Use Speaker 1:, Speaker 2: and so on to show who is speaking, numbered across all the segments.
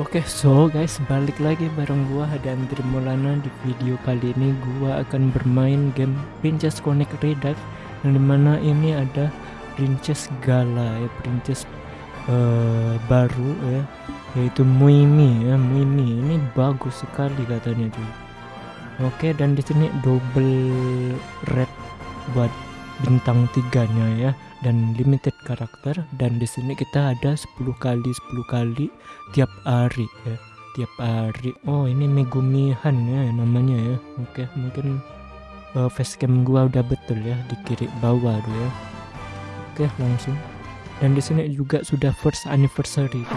Speaker 1: Oke, so guys, balik lagi bareng gua dan Trimulana di video kali ini gua akan bermain game Princess Connect Redux yang di mana ini ada Princess Gala ya, Princess uh, baru ya, yaitu Muimi ya, Muimi ini bagus sekali katanya tuh. Oke, dan di sini double red buat bintang tiganya ya dan limited karakter. Dan di sini kita ada 10 kali 10 kali tiap hari ya tiap hari. Oh ini Megumihan ya namanya ya. Oke mungkin uh, facecam gua udah betul ya di kiri bawah tuh ya. Oke langsung. Dan di sini juga sudah first anniversary tuh.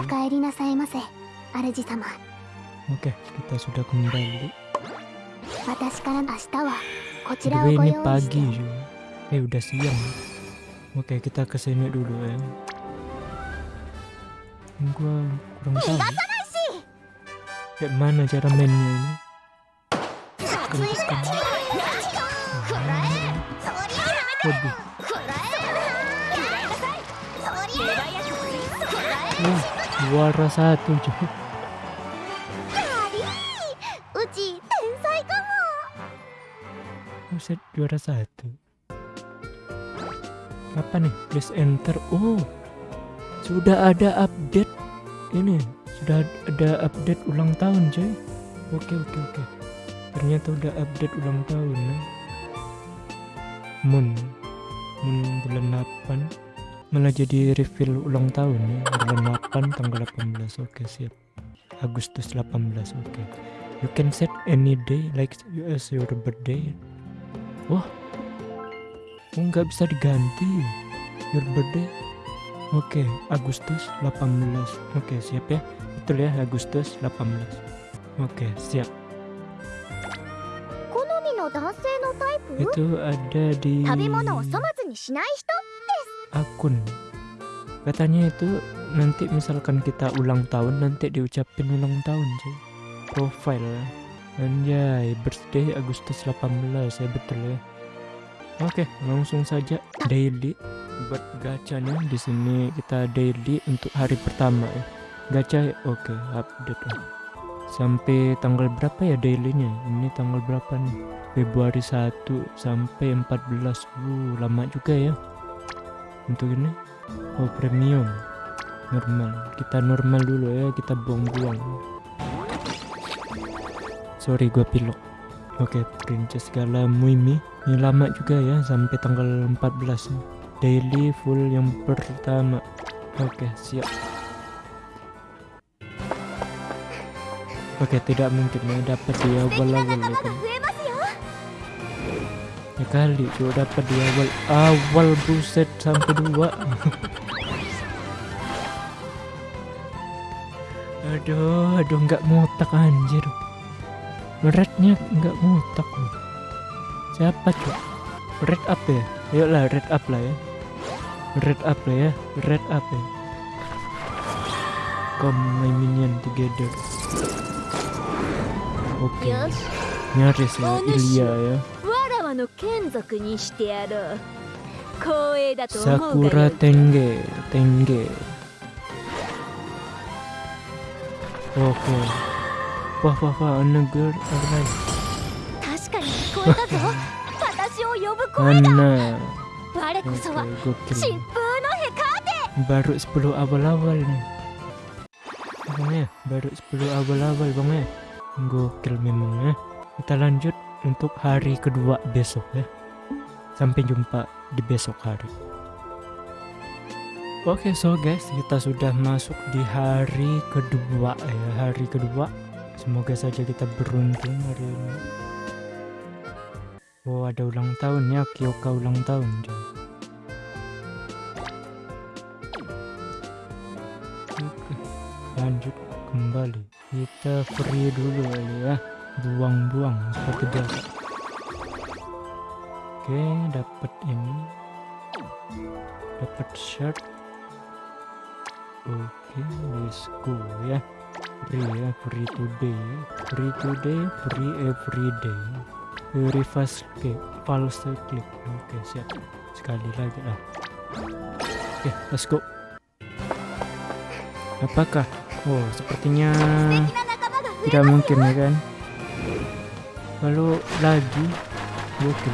Speaker 1: oke kita sudah kembali. Ini pagi juga eh udah siang Oke, kita ke sini dulu ya. Gua kurang tahu. Kayak mana cara mainnya ini? Tekan, Waduh. Wah, juara satu juga. Buset, juara satu apa nih? Please enter. Oh. Sudah ada update. Ini sudah ada update ulang tahun coy. Oke oke oke. Ternyata udah update ulang tahun ya. moon moon bulan 8 malah jadi reveal ulang tahun ya. Bulan 8 tanggal 18 oke siap. Agustus 18 oke. You can set any day like as your birthday. Wah nggak bisa diganti. Your birthday. Oke okay, Agustus 18 Oke okay, siap ya. Betul ya Agustus 18 Oke okay, siap Itu ada di Akun. Katanya itu nanti misalkan kita ulang tahun nanti diucapin ulang tahun cuy. Profile. Anjay birthday Agustus 18 ya betul ya Oke, langsung saja daily buat gacanya di sini kita daily untuk hari pertama ya. Gacha oke, update. Sampai tanggal berapa ya dailynya? Ini tanggal berapa nih? Februari 1 sampai 14. Uh, lama juga ya. Untuk ini oh premium normal. Kita normal dulu ya, kita buang-buang. Sorry gua pilok. Oke, Princess Gala Muimi ini lama juga ya sampai tanggal 14 daily full yang pertama. Oke siap. Oke tidak mungkin ya dapat di awal-awal ya kan? ya? Kali coba dapat di awal awal buset sampai dua. Aduh aduh nggak mutak anjir. Rednya nggak mutak loh Siapa cok? Red up ya? Ayolah red up lah ya. Red up lah ya. Red up ya. Come my minion together. Oke. Okay. Nyaris ya Ilya ya. Sakura Tenge, Tenge. Oke. Okay. Wah wah wah, girl, alright. Baru 10 awal-awal nih. Bang ya, baru 10 awal-awal bang ya. Gokil memang ya. Kita lanjut untuk hari kedua besok ya. Sampai jumpa di besok hari. Oke okay, so guys, kita sudah masuk di hari kedua ya. Hari kedua. Semoga saja kita beruntung hari ini. Oh ada ulang tahun ya Kyoka ulang tahun. Oke lanjut kembali. Kita free dulu ya. Buang-buang seperti biasa oke dapat ini. Dapat shirt. Oke let's go ya. Free ya free today. Free today free every day reverse click false click oke siap sekali lagi lah oke let's go apakah Oh, sepertinya tidak mungkin ya kan? Kalau lagi. Oke.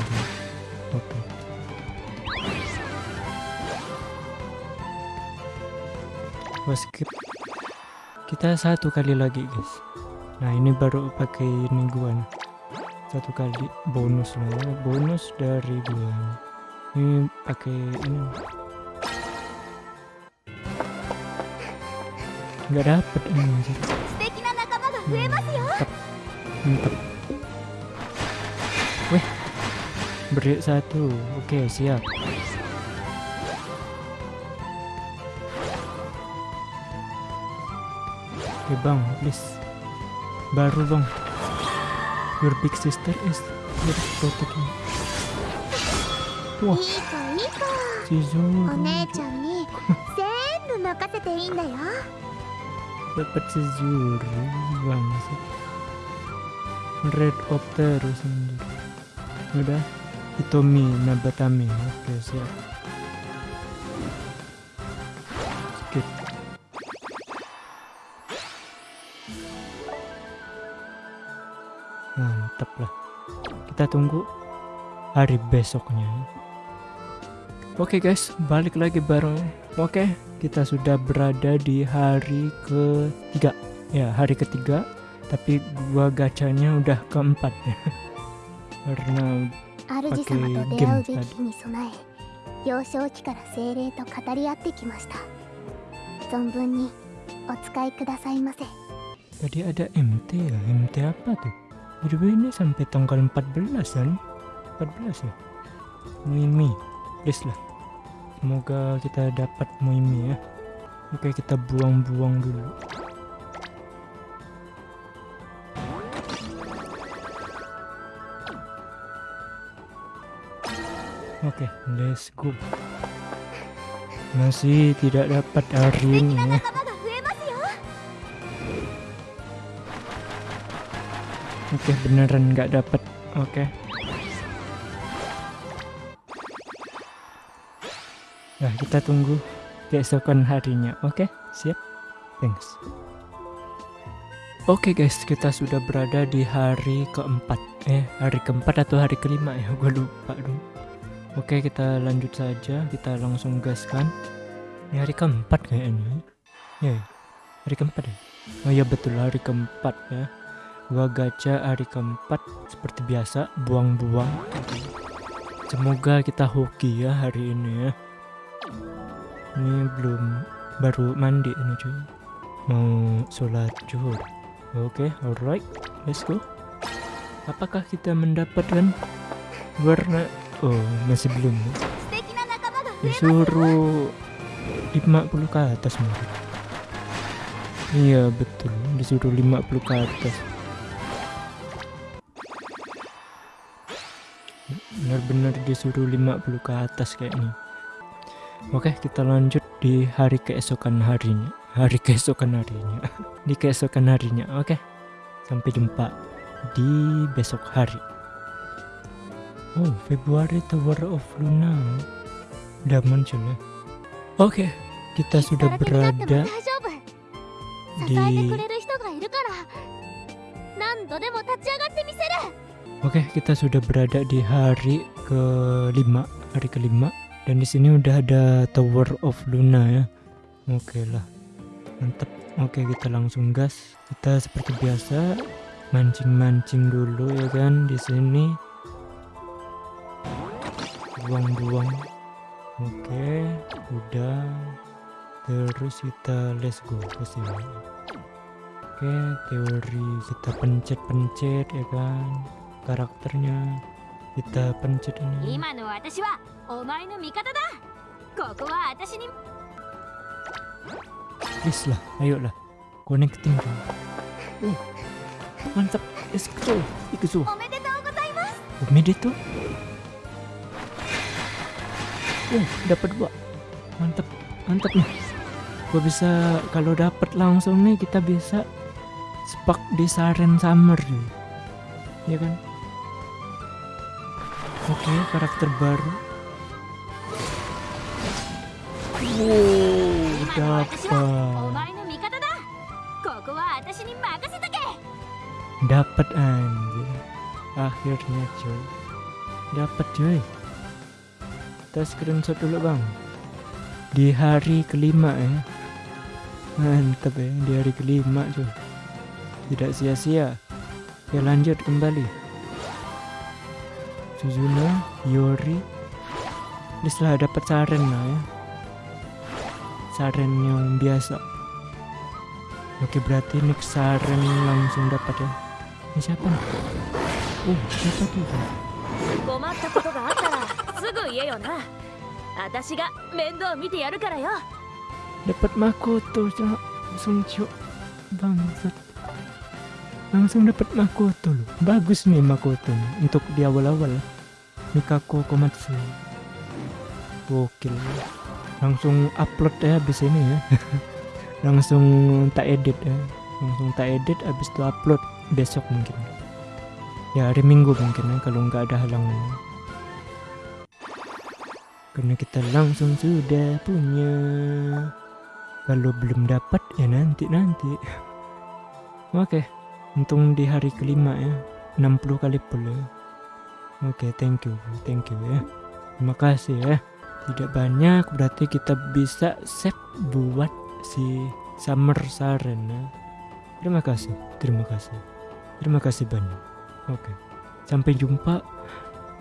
Speaker 1: Oh, skip. Kita satu kali lagi guys. Nah ini baru pakai ini. Satu kali bonus lah ya. Bonus dari gua. Ini pakai ini. Nggak dapet ini. Mantap. Mantap. Weh. Beri satu. Oke, siap. Oke bang, please. Baru bang. Your big sister is here
Speaker 2: to protect me.
Speaker 1: Dapat Red Opter sendiri. Udah. Nabatami. Oke, siap. Skip Mantap lah. Kita tunggu hari besoknya. Oke guys, balik lagi bareng. Oke, kita sudah berada di hari ketiga. Ya, hari ketiga. Tapi gua gacanya udah keempat ya. Karena
Speaker 2: 主様と出会うべき日に備え幼少期から精霊と語り合ってきました存分にお使いくださいませ
Speaker 1: tadi ada MT ya. MT apa tuh? Jadi ini sampai tanggal 14 kan? 14 ya? Muimi. Please lah. Semoga kita dapat Muimi ya. Oke, kita buang-buang dulu. Oke, let's go. Masih tidak dapat hari ini ya. Oke, beneran nggak dapat. Oke. Nah, kita tunggu keesokan harinya. Oke, siap. Thanks. Oke guys, kita sudah berada di hari keempat. Eh, hari keempat atau hari kelima ya? Gue lupa dong. Oke, kita lanjut saja. Kita langsung gaskan. Ini hari keempat kayaknya. Ya, ya. hari keempat ya. Oh iya betul hari keempat ya. Gua gacha hari keempat seperti biasa buang-buang. Semoga kita hoki ya hari ini ya. Ini belum baru mandi ini cuy. Mau sholat juhur Oke, okay, alright. Let's go. Apakah kita mendapatkan warna Oh, masih belum. Disuruh 50 ke atas mungkin. Iya betul, disuruh 50 ke atas. bener-bener disuruh 50 ke atas kayak ini oke kita lanjut di hari keesokan harinya. Hari keesokan harinya. Di keesokan harinya oke. Sampai jumpa di besok hari. Oh Februari Tower of Luna. Udah muncul ya? Oke kita sudah berada di Oke, kita sudah berada di hari kelima, hari kelima, dan di sini udah ada Tower of Luna ya. Oke lah, mantep. Oke, kita langsung gas. Kita seperti biasa mancing-mancing dulu ya kan di sini. Buang-buang. Oke, udah. Terus kita let's go ke sini. Oke, teori kita pencet-pencet ya kan karakternya kita pencet ini. Yes lah, ayo lah. Connecting uh, eh, Mantap, let's go
Speaker 2: ikusu
Speaker 1: Omedetou Uh, dapat dua. Mantap, mantap nih. Gua bisa, kalau dapat langsung nih kita bisa spark di Saren Summer Ya kan? Oke, okay, karakter baru. Wow, dapat. Dapat anjir. Akhirnya cuy. Dapat cuy. Kita screenshot dulu, Bang. Di hari kelima ya. Mantap ya, di hari kelima cuy. Tidak sia-sia. Ya lanjut kembali. Suzuna, Yori. Ini setelah dapat Saren lah ya. Saren yang biasa. Oke berarti nih Saren langsung dapat ya. Ini siapa nih? Oh siapa tuh? Dapat Makoto langsung Sungjo. Bangsat langsung dapat Makoto loh bagus nih Makoto nih untuk di awal-awal. Mikako Komatsu. Gokil. Langsung upload ya habis ini ya. Langsung tak edit ya. Langsung tak edit habis itu upload besok mungkin. Ya hari minggu mungkin ya kalau nggak ada halangan karena kita langsung sudah punya. Kalau belum dapat ya nanti nanti oke untung di hari kelima ya 60 kali full ya oke thank you thank you ya. Terima kasih ya. Tidak banyak berarti kita bisa save buat si summer saren ya. terima kasih terima kasih. Terima kasih banyak. Oke sampai jumpa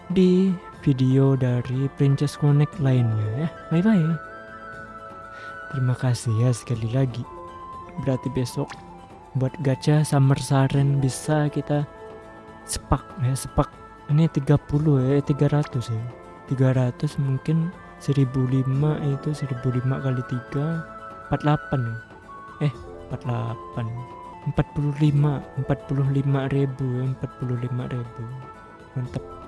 Speaker 1: di video dari Princess Connect lainnya ya. Bye bye terima kasih ya sekali lagi. Berarti besok buat gacha summer saren bisa kita sepak ya sepak. Ini 30 ya 300 ya. 300 mungkin 1005 itu 1005 kali 3 48 ya. Eh 48 45 45 ribu ya 45 ribu. Mantap